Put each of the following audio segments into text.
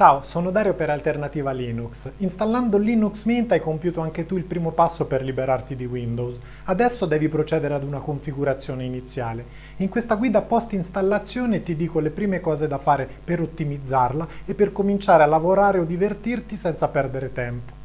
Ciao, sono Dario per Alternativa Linux. Installando Linux Mint hai compiuto anche tu il primo passo per liberarti di Windows. Adesso devi procedere ad una configurazione iniziale. In questa guida post-installazione ti dico le prime cose da fare per ottimizzarla e per cominciare a lavorare o divertirti senza perdere tempo.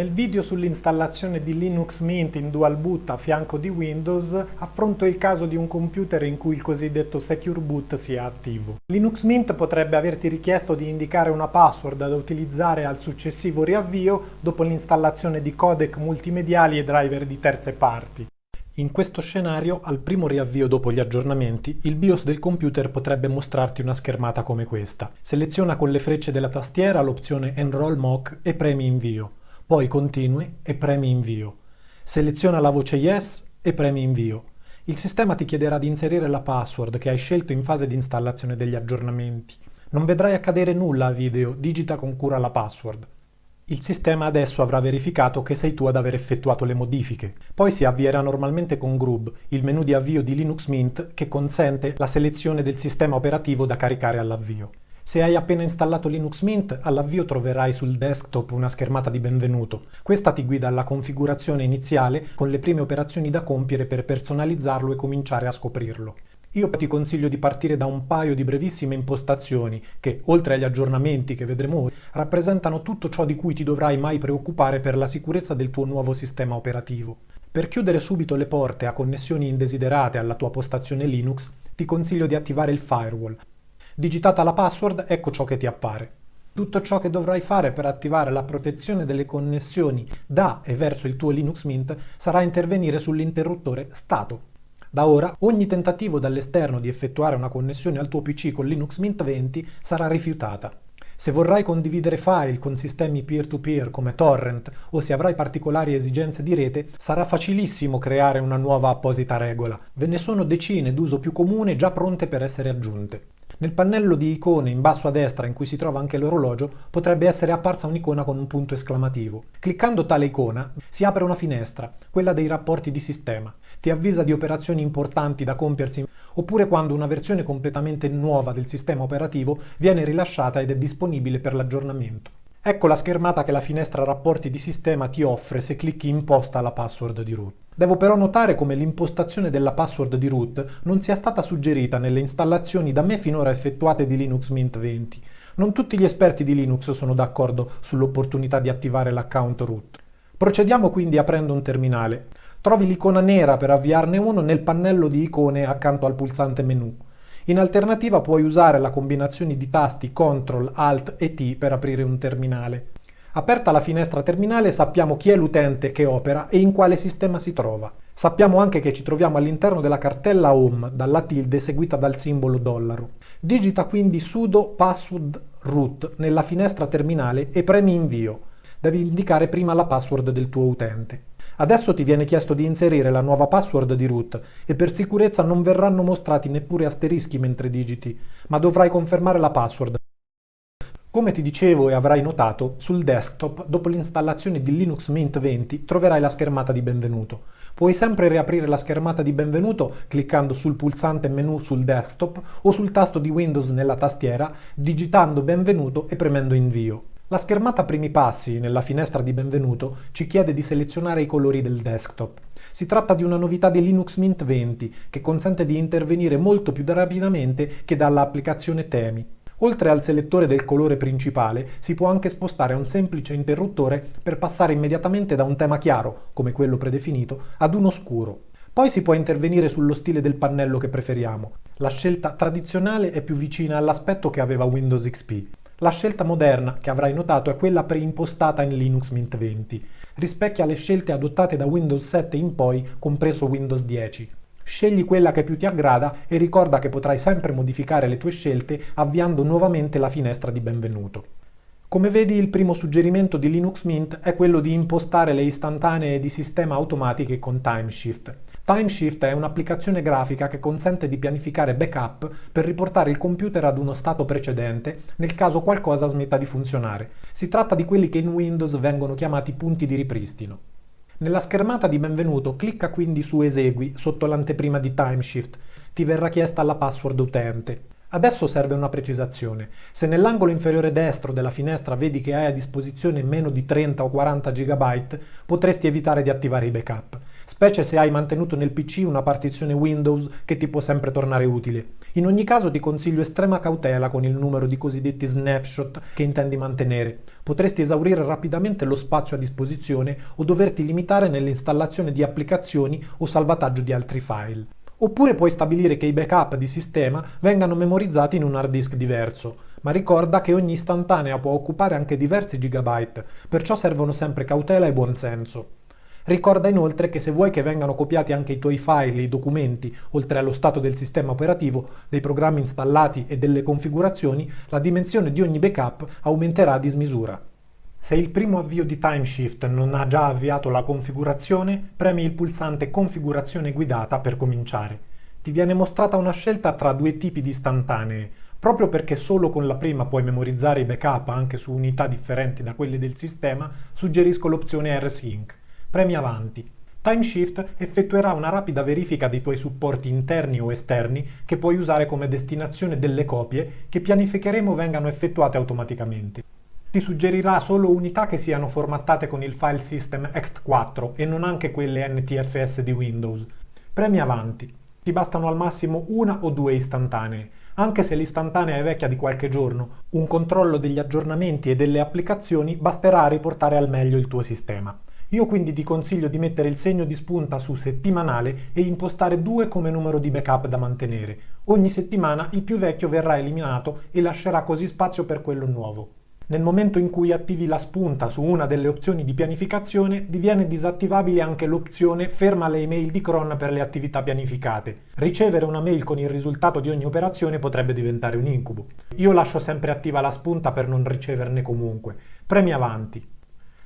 Nel video sull'installazione di Linux Mint in dual boot a fianco di Windows affronto il caso di un computer in cui il cosiddetto Secure Boot sia attivo. Linux Mint potrebbe averti richiesto di indicare una password da utilizzare al successivo riavvio dopo l'installazione di codec multimediali e driver di terze parti. In questo scenario, al primo riavvio dopo gli aggiornamenti, il BIOS del computer potrebbe mostrarti una schermata come questa. Seleziona con le frecce della tastiera l'opzione Enroll Mock e premi Invio poi continui e premi invio. Seleziona la voce Yes e premi invio. Il sistema ti chiederà di inserire la password che hai scelto in fase di installazione degli aggiornamenti. Non vedrai accadere nulla a video, digita con cura la password. Il sistema adesso avrà verificato che sei tu ad aver effettuato le modifiche. Poi si avvierà normalmente con Grub, il menu di avvio di Linux Mint che consente la selezione del sistema operativo da caricare all'avvio. Se hai appena installato Linux Mint, all'avvio troverai sul desktop una schermata di benvenuto. Questa ti guida alla configurazione iniziale con le prime operazioni da compiere per personalizzarlo e cominciare a scoprirlo. Io ti consiglio di partire da un paio di brevissime impostazioni che, oltre agli aggiornamenti che vedremo ora, rappresentano tutto ciò di cui ti dovrai mai preoccupare per la sicurezza del tuo nuovo sistema operativo. Per chiudere subito le porte a connessioni indesiderate alla tua postazione Linux, ti consiglio di attivare il firewall, Digitata la password, ecco ciò che ti appare. Tutto ciò che dovrai fare per attivare la protezione delle connessioni da e verso il tuo Linux Mint sarà intervenire sull'interruttore stato. Da ora, ogni tentativo dall'esterno di effettuare una connessione al tuo PC con Linux Mint 20 sarà rifiutata. Se vorrai condividere file con sistemi peer-to-peer -peer come torrent o se avrai particolari esigenze di rete, sarà facilissimo creare una nuova apposita regola. Ve ne sono decine d'uso più comune già pronte per essere aggiunte. Nel pannello di icone in basso a destra in cui si trova anche l'orologio potrebbe essere apparsa un'icona con un punto esclamativo. Cliccando tale icona si apre una finestra, quella dei rapporti di sistema. Ti avvisa di operazioni importanti da compiersi oppure quando una versione completamente nuova del sistema operativo viene rilasciata ed è disponibile per l'aggiornamento. Ecco la schermata che la finestra rapporti di sistema ti offre se clicchi imposta la password di root. Devo però notare come l'impostazione della password di root non sia stata suggerita nelle installazioni da me finora effettuate di Linux Mint 20. Non tutti gli esperti di Linux sono d'accordo sull'opportunità di attivare l'account root. Procediamo quindi aprendo un terminale. Trovi l'icona nera per avviarne uno nel pannello di icone accanto al pulsante menu. In alternativa puoi usare la combinazione di tasti CTRL, ALT e T per aprire un terminale. Aperta la finestra terminale sappiamo chi è l'utente che opera e in quale sistema si trova. Sappiamo anche che ci troviamo all'interno della cartella home dalla tilde seguita dal simbolo dollaro. Digita quindi sudo password root nella finestra terminale e premi invio. Devi indicare prima la password del tuo utente. Adesso ti viene chiesto di inserire la nuova password di root e per sicurezza non verranno mostrati neppure asterischi mentre digiti, ma dovrai confermare la password come ti dicevo e avrai notato, sul desktop, dopo l'installazione di Linux Mint 20, troverai la schermata di benvenuto. Puoi sempre riaprire la schermata di benvenuto cliccando sul pulsante menu sul desktop o sul tasto di Windows nella tastiera, digitando benvenuto e premendo invio. La schermata primi passi nella finestra di benvenuto ci chiede di selezionare i colori del desktop. Si tratta di una novità di Linux Mint 20 che consente di intervenire molto più rapidamente che dall'applicazione Temi. Oltre al selettore del colore principale, si può anche spostare un semplice interruttore per passare immediatamente da un tema chiaro, come quello predefinito, ad uno scuro. Poi si può intervenire sullo stile del pannello che preferiamo. La scelta tradizionale è più vicina all'aspetto che aveva Windows XP. La scelta moderna, che avrai notato, è quella preimpostata in Linux Mint 20. Rispecchia le scelte adottate da Windows 7 in poi, compreso Windows 10. Scegli quella che più ti aggrada e ricorda che potrai sempre modificare le tue scelte avviando nuovamente la finestra di benvenuto. Come vedi il primo suggerimento di Linux Mint è quello di impostare le istantanee di sistema automatiche con TimeShift. TimeShift è un'applicazione grafica che consente di pianificare backup per riportare il computer ad uno stato precedente nel caso qualcosa smetta di funzionare. Si tratta di quelli che in Windows vengono chiamati punti di ripristino. Nella schermata di benvenuto clicca quindi su Esegui sotto l'anteprima di Timeshift. Ti verrà chiesta la password utente. Adesso serve una precisazione. Se nell'angolo inferiore destro della finestra vedi che hai a disposizione meno di 30 o 40 GB, potresti evitare di attivare i backup, specie se hai mantenuto nel PC una partizione Windows che ti può sempre tornare utile. In ogni caso ti consiglio estrema cautela con il numero di cosiddetti snapshot che intendi mantenere. Potresti esaurire rapidamente lo spazio a disposizione o doverti limitare nell'installazione di applicazioni o salvataggio di altri file. Oppure puoi stabilire che i backup di sistema vengano memorizzati in un hard disk diverso, ma ricorda che ogni istantanea può occupare anche diversi gigabyte, perciò servono sempre cautela e buonsenso. Ricorda inoltre che se vuoi che vengano copiati anche i tuoi file, i documenti, oltre allo stato del sistema operativo, dei programmi installati e delle configurazioni, la dimensione di ogni backup aumenterà a dismisura. Se il primo avvio di Timeshift non ha già avviato la configurazione, premi il pulsante Configurazione guidata per cominciare. Ti viene mostrata una scelta tra due tipi di istantanee. Proprio perché solo con la prima puoi memorizzare i backup anche su unità differenti da quelle del sistema, suggerisco l'opzione R-Sync. Premi avanti. Timeshift effettuerà una rapida verifica dei tuoi supporti interni o esterni che puoi usare come destinazione delle copie che pianificheremo vengano effettuate automaticamente. Ti suggerirà solo unità che siano formattate con il file system ext4 e non anche quelle NTFS di Windows. Premi avanti. Ti bastano al massimo una o due istantanee. Anche se l'istantanea è vecchia di qualche giorno, un controllo degli aggiornamenti e delle applicazioni basterà a riportare al meglio il tuo sistema. Io quindi ti consiglio di mettere il segno di spunta su settimanale e impostare 2 come numero di backup da mantenere. Ogni settimana il più vecchio verrà eliminato e lascerà così spazio per quello nuovo. Nel momento in cui attivi la spunta su una delle opzioni di pianificazione, diviene disattivabile anche l'opzione ferma le email di cron per le attività pianificate. Ricevere una mail con il risultato di ogni operazione potrebbe diventare un incubo. Io lascio sempre attiva la spunta per non riceverne comunque. Premi avanti.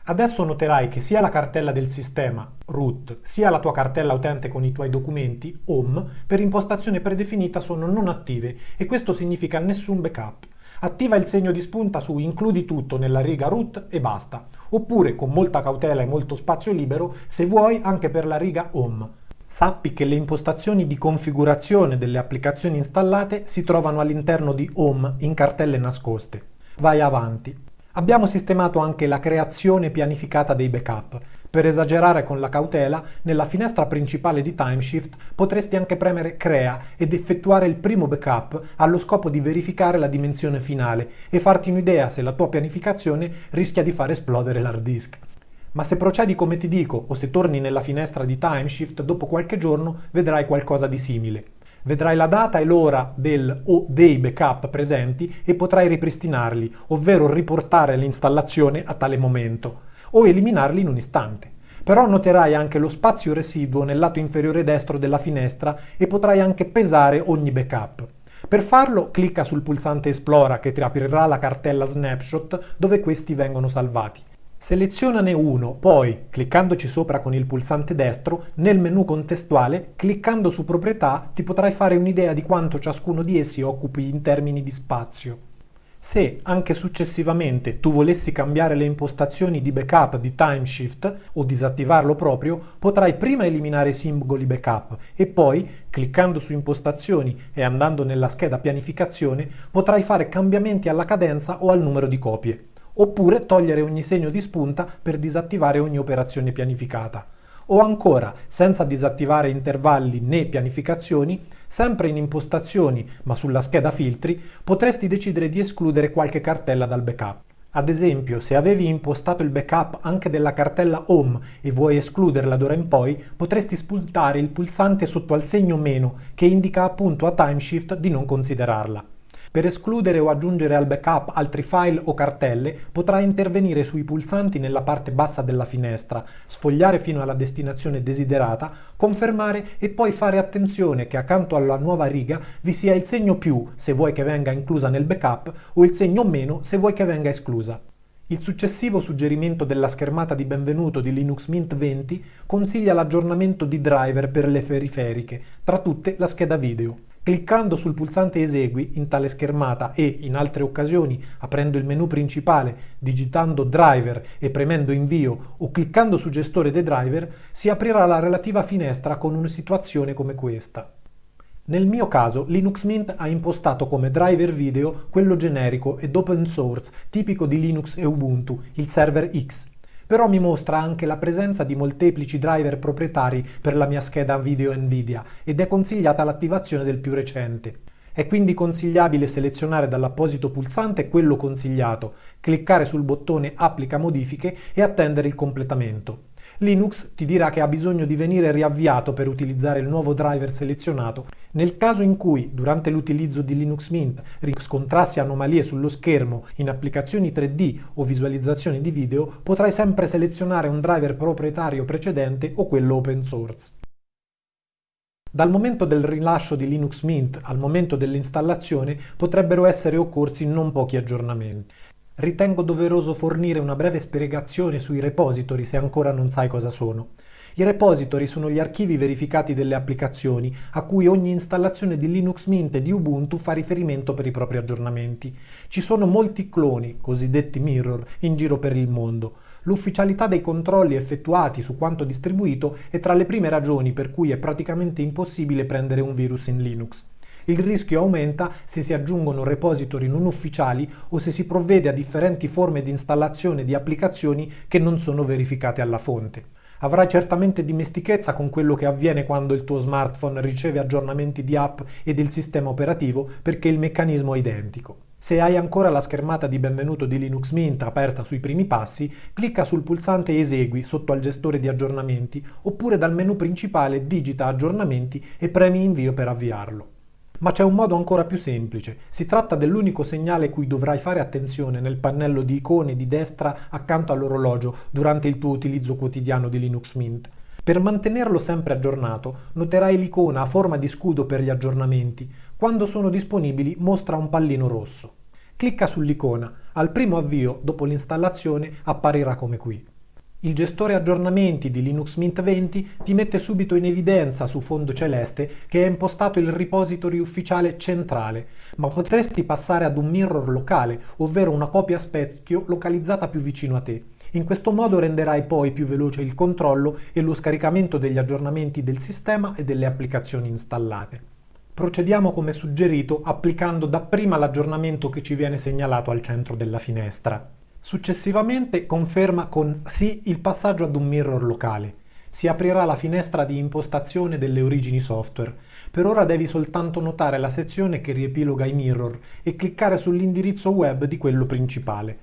Adesso noterai che sia la cartella del sistema, root, sia la tua cartella utente con i tuoi documenti, home, per impostazione predefinita sono non attive e questo significa nessun backup attiva il segno di spunta su includi tutto nella riga root e basta, oppure con molta cautela e molto spazio libero se vuoi anche per la riga home. Sappi che le impostazioni di configurazione delle applicazioni installate si trovano all'interno di Home in cartelle nascoste. Vai avanti. Abbiamo sistemato anche la creazione pianificata dei backup. Per esagerare con la cautela, nella finestra principale di Timeshift potresti anche premere Crea ed effettuare il primo backup allo scopo di verificare la dimensione finale e farti un'idea se la tua pianificazione rischia di far esplodere l'hard disk. Ma se procedi come ti dico o se torni nella finestra di Timeshift dopo qualche giorno vedrai qualcosa di simile. Vedrai la data e l'ora del o dei backup presenti e potrai ripristinarli, ovvero riportare l'installazione a tale momento o eliminarli in un istante. Però noterai anche lo spazio residuo nel lato inferiore destro della finestra e potrai anche pesare ogni backup. Per farlo clicca sul pulsante Esplora che ti aprirà la cartella Snapshot dove questi vengono salvati. Selezionane uno, poi, cliccandoci sopra con il pulsante destro, nel menu contestuale, cliccando su Proprietà, ti potrai fare un'idea di quanto ciascuno di essi occupi in termini di spazio. Se anche successivamente tu volessi cambiare le impostazioni di backup di Timeshift o disattivarlo proprio, potrai prima eliminare i simboli backup e poi, cliccando su impostazioni e andando nella scheda pianificazione, potrai fare cambiamenti alla cadenza o al numero di copie. Oppure togliere ogni segno di spunta per disattivare ogni operazione pianificata. O ancora, senza disattivare intervalli né pianificazioni, sempre in impostazioni ma sulla scheda filtri, potresti decidere di escludere qualche cartella dal backup. Ad esempio, se avevi impostato il backup anche della cartella Home e vuoi escluderla d'ora in poi, potresti spuntare il pulsante sotto al segno meno che indica appunto a Timeshift di non considerarla. Per escludere o aggiungere al backup altri file o cartelle potrai intervenire sui pulsanti nella parte bassa della finestra, sfogliare fino alla destinazione desiderata, confermare e poi fare attenzione che accanto alla nuova riga vi sia il segno più se vuoi che venga inclusa nel backup o il segno meno se vuoi che venga esclusa. Il successivo suggerimento della schermata di benvenuto di Linux Mint 20 consiglia l'aggiornamento di driver per le periferiche, tra tutte la scheda video. Cliccando sul pulsante Esegui in tale schermata e, in altre occasioni, aprendo il menu principale, digitando Driver e premendo Invio o cliccando su Gestore dei driver, si aprirà la relativa finestra con una situazione come questa. Nel mio caso Linux Mint ha impostato come driver video quello generico ed open source tipico di Linux e Ubuntu, il server X, però mi mostra anche la presenza di molteplici driver proprietari per la mia scheda video Nvidia ed è consigliata l'attivazione del più recente. È quindi consigliabile selezionare dall'apposito pulsante quello consigliato, cliccare sul bottone Applica modifiche e attendere il completamento. Linux ti dirà che ha bisogno di venire riavviato per utilizzare il nuovo driver selezionato. Nel caso in cui, durante l'utilizzo di Linux Mint, riscontrassi anomalie sullo schermo in applicazioni 3D o visualizzazioni di video, potrai sempre selezionare un driver proprietario precedente o quello open source. Dal momento del rilascio di Linux Mint al momento dell'installazione potrebbero essere occorsi non pochi aggiornamenti. Ritengo doveroso fornire una breve spiegazione sui repository se ancora non sai cosa sono. I repository sono gli archivi verificati delle applicazioni a cui ogni installazione di Linux Mint e di Ubuntu fa riferimento per i propri aggiornamenti. Ci sono molti cloni, cosiddetti mirror, in giro per il mondo. L'ufficialità dei controlli effettuati su quanto distribuito è tra le prime ragioni per cui è praticamente impossibile prendere un virus in Linux. Il rischio aumenta se si aggiungono repository non ufficiali o se si provvede a differenti forme di installazione di applicazioni che non sono verificate alla fonte. Avrai certamente dimestichezza con quello che avviene quando il tuo smartphone riceve aggiornamenti di app e del sistema operativo perché il meccanismo è identico. Se hai ancora la schermata di benvenuto di Linux Mint aperta sui primi passi, clicca sul pulsante Esegui sotto al gestore di aggiornamenti oppure dal menu principale digita Aggiornamenti e premi Invio per avviarlo. Ma c'è un modo ancora più semplice. Si tratta dell'unico segnale cui dovrai fare attenzione nel pannello di icone di destra accanto all'orologio durante il tuo utilizzo quotidiano di Linux Mint. Per mantenerlo sempre aggiornato, noterai l'icona a forma di scudo per gli aggiornamenti. Quando sono disponibili mostra un pallino rosso. Clicca sull'icona. Al primo avvio, dopo l'installazione, apparirà come qui. Il gestore aggiornamenti di Linux Mint 20 ti mette subito in evidenza su fondo celeste che è impostato il repository ufficiale centrale, ma potresti passare ad un mirror locale, ovvero una copia specchio localizzata più vicino a te. In questo modo renderai poi più veloce il controllo e lo scaricamento degli aggiornamenti del sistema e delle applicazioni installate. Procediamo come suggerito applicando dapprima l'aggiornamento che ci viene segnalato al centro della finestra. Successivamente conferma con sì il passaggio ad un mirror locale. Si aprirà la finestra di impostazione delle origini software. Per ora devi soltanto notare la sezione che riepiloga i mirror e cliccare sull'indirizzo web di quello principale.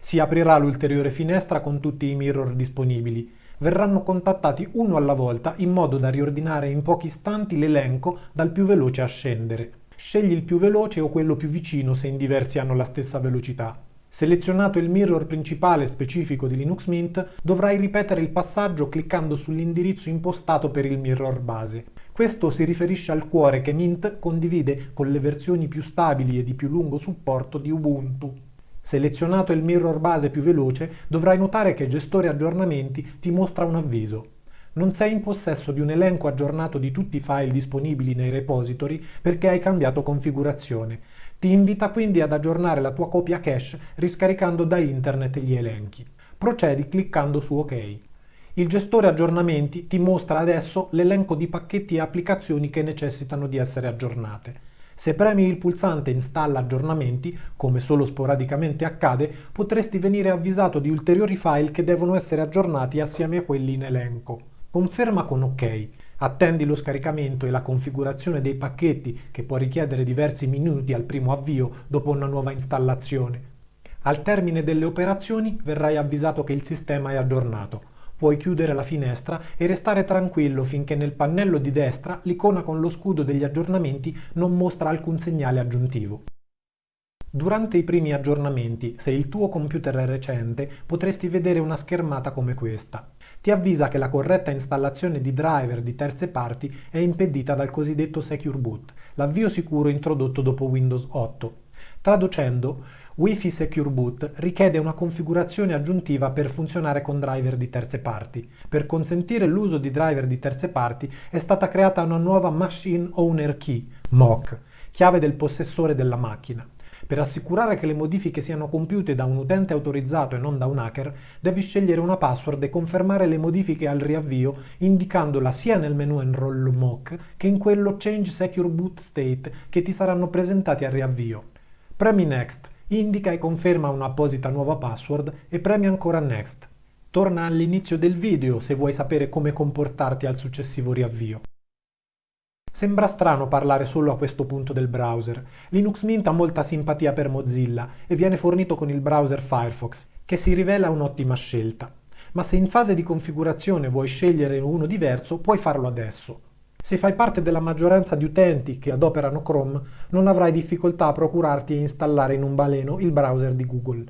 Si aprirà l'ulteriore finestra con tutti i mirror disponibili. Verranno contattati uno alla volta in modo da riordinare in pochi istanti l'elenco dal più veloce a scendere. Scegli il più veloce o quello più vicino se in diversi hanno la stessa velocità. Selezionato il mirror principale specifico di Linux Mint, dovrai ripetere il passaggio cliccando sull'indirizzo impostato per il mirror base. Questo si riferisce al cuore che Mint condivide con le versioni più stabili e di più lungo supporto di Ubuntu. Selezionato il mirror base più veloce, dovrai notare che Gestore aggiornamenti ti mostra un avviso. Non sei in possesso di un elenco aggiornato di tutti i file disponibili nei repository perché hai cambiato configurazione. Ti invita quindi ad aggiornare la tua copia cache riscaricando da internet gli elenchi. Procedi cliccando su OK. Il gestore aggiornamenti ti mostra adesso l'elenco di pacchetti e applicazioni che necessitano di essere aggiornate. Se premi il pulsante Installa aggiornamenti, come solo sporadicamente accade, potresti venire avvisato di ulteriori file che devono essere aggiornati assieme a quelli in elenco. Conferma con OK. Attendi lo scaricamento e la configurazione dei pacchetti che può richiedere diversi minuti al primo avvio dopo una nuova installazione. Al termine delle operazioni verrai avvisato che il sistema è aggiornato. Puoi chiudere la finestra e restare tranquillo finché nel pannello di destra l'icona con lo scudo degli aggiornamenti non mostra alcun segnale aggiuntivo. Durante i primi aggiornamenti, se il tuo computer è recente, potresti vedere una schermata come questa. Ti avvisa che la corretta installazione di driver di terze parti è impedita dal cosiddetto Secure Boot, l'avvio sicuro introdotto dopo Windows 8. Traducendo, Wi-Fi Secure Boot richiede una configurazione aggiuntiva per funzionare con driver di terze parti. Per consentire l'uso di driver di terze parti è stata creata una nuova Machine Owner Key, MOC, chiave del possessore della macchina. Per assicurare che le modifiche siano compiute da un utente autorizzato e non da un hacker, devi scegliere una password e confermare le modifiche al riavvio indicandola sia nel menu Enroll Mock che in quello Change Secure Boot State che ti saranno presentati al riavvio. Premi Next indica e conferma un'apposita nuova password e premi ancora Next. Torna all'inizio del video se vuoi sapere come comportarti al successivo riavvio. Sembra strano parlare solo a questo punto del browser. Linux Mint ha molta simpatia per Mozilla e viene fornito con il browser Firefox, che si rivela un'ottima scelta. Ma se in fase di configurazione vuoi scegliere uno diverso, puoi farlo adesso. Se fai parte della maggioranza di utenti che adoperano Chrome, non avrai difficoltà a procurarti e installare in un baleno il browser di Google.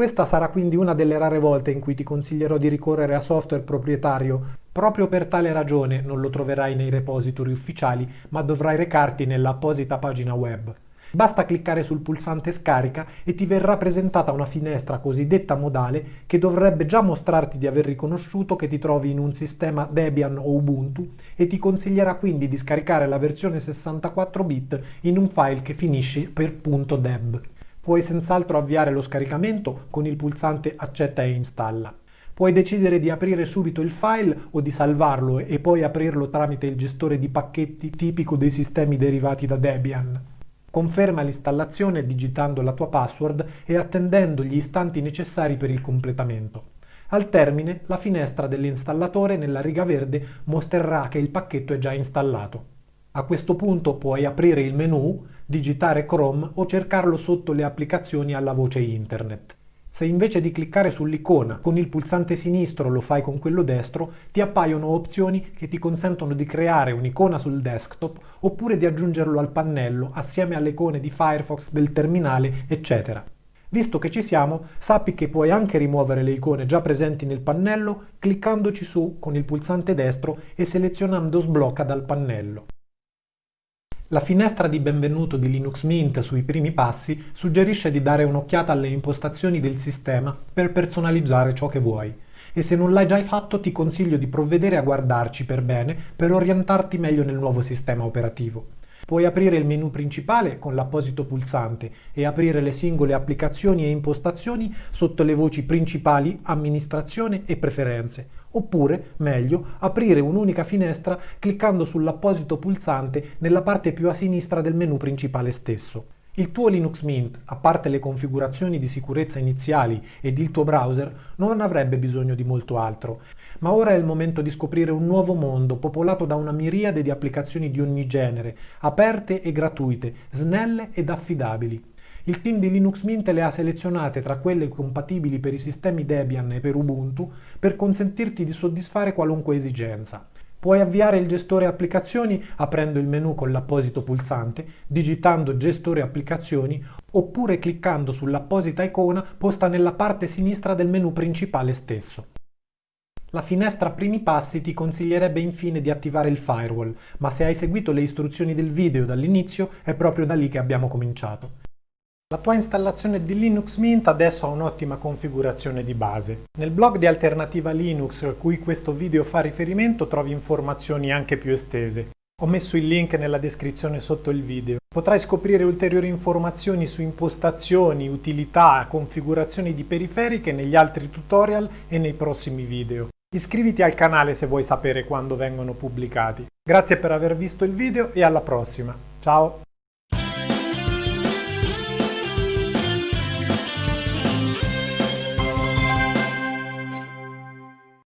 Questa sarà quindi una delle rare volte in cui ti consiglierò di ricorrere a software proprietario. Proprio per tale ragione non lo troverai nei repository ufficiali, ma dovrai recarti nell'apposita pagina web. Basta cliccare sul pulsante scarica e ti verrà presentata una finestra cosiddetta modale che dovrebbe già mostrarti di aver riconosciuto che ti trovi in un sistema Debian o Ubuntu e ti consiglierà quindi di scaricare la versione 64 bit in un file che finisce per .deb. Puoi senz'altro avviare lo scaricamento con il pulsante accetta e installa. Puoi decidere di aprire subito il file o di salvarlo e poi aprirlo tramite il gestore di pacchetti tipico dei sistemi derivati da Debian. Conferma l'installazione digitando la tua password e attendendo gli istanti necessari per il completamento. Al termine, la finestra dell'installatore nella riga verde mostrerà che il pacchetto è già installato. A questo punto puoi aprire il menu, digitare Chrome o cercarlo sotto le applicazioni alla voce Internet. Se invece di cliccare sull'icona con il pulsante sinistro lo fai con quello destro, ti appaiono opzioni che ti consentono di creare un'icona sul desktop oppure di aggiungerlo al pannello assieme alle icone di Firefox, del terminale, eccetera. Visto che ci siamo, sappi che puoi anche rimuovere le icone già presenti nel pannello cliccandoci su con il pulsante destro e selezionando Sblocca dal pannello. La finestra di benvenuto di Linux Mint sui primi passi suggerisce di dare un'occhiata alle impostazioni del sistema per personalizzare ciò che vuoi. E se non l'hai già fatto ti consiglio di provvedere a guardarci per bene per orientarti meglio nel nuovo sistema operativo. Puoi aprire il menu principale con l'apposito pulsante e aprire le singole applicazioni e impostazioni sotto le voci principali, amministrazione e preferenze, oppure, meglio, aprire un'unica finestra cliccando sull'apposito pulsante nella parte più a sinistra del menu principale stesso. Il tuo Linux Mint, a parte le configurazioni di sicurezza iniziali ed il tuo browser, non avrebbe bisogno di molto altro. Ma ora è il momento di scoprire un nuovo mondo popolato da una miriade di applicazioni di ogni genere, aperte e gratuite, snelle ed affidabili. Il team di Linux Mint le ha selezionate tra quelle compatibili per i sistemi Debian e per Ubuntu per consentirti di soddisfare qualunque esigenza. Puoi avviare il gestore applicazioni aprendo il menu con l'apposito pulsante, digitando gestore applicazioni oppure cliccando sull'apposita icona posta nella parte sinistra del menu principale stesso. La finestra primi passi ti consiglierebbe infine di attivare il firewall, ma se hai seguito le istruzioni del video dall'inizio è proprio da lì che abbiamo cominciato. La tua installazione di Linux Mint adesso ha un'ottima configurazione di base. Nel blog di Alternativa Linux a cui questo video fa riferimento trovi informazioni anche più estese. Ho messo il link nella descrizione sotto il video. Potrai scoprire ulteriori informazioni su impostazioni, utilità, configurazioni di periferiche negli altri tutorial e nei prossimi video. Iscriviti al canale se vuoi sapere quando vengono pubblicati. Grazie per aver visto il video e alla prossima. Ciao!